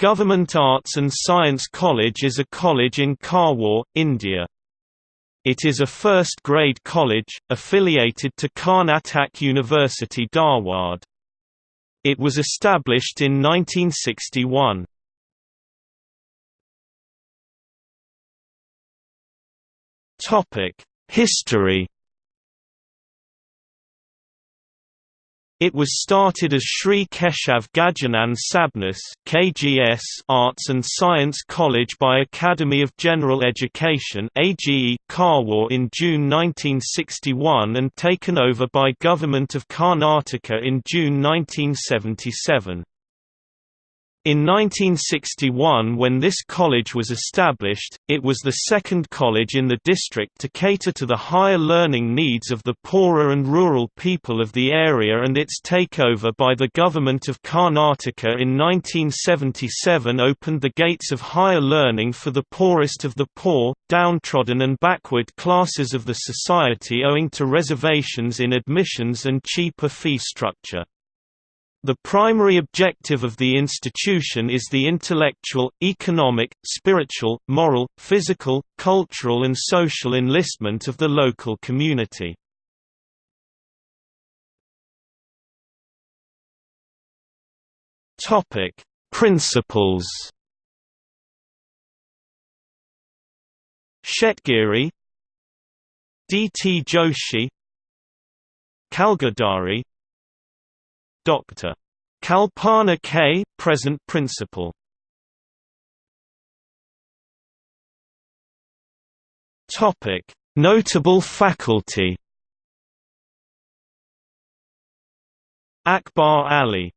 Government Arts and Science College is a college in Karwar, India. It is a first-grade college, affiliated to Karnataka University Dharwad. It was established in 1961. History It was started as Sri Keshav Gajanan Sabnis KGS Arts and Science College by Academy of General Education AGE Karwar in June 1961 and taken over by Government of Karnataka in June 1977. In 1961 when this college was established, it was the second college in the district to cater to the higher learning needs of the poorer and rural people of the area and its takeover by the government of Karnataka in 1977 opened the gates of higher learning for the poorest of the poor, downtrodden and backward classes of the society owing to reservations in admissions and cheaper fee structure. The primary objective of the institution is the intellectual, economic, spiritual, moral, physical, cultural and social enlistment of the local community. Principals Shetgiri D. T. Joshi Kalgadari Dr. Kalpana K. present principal. Topic: Notable faculty. Akbar Ali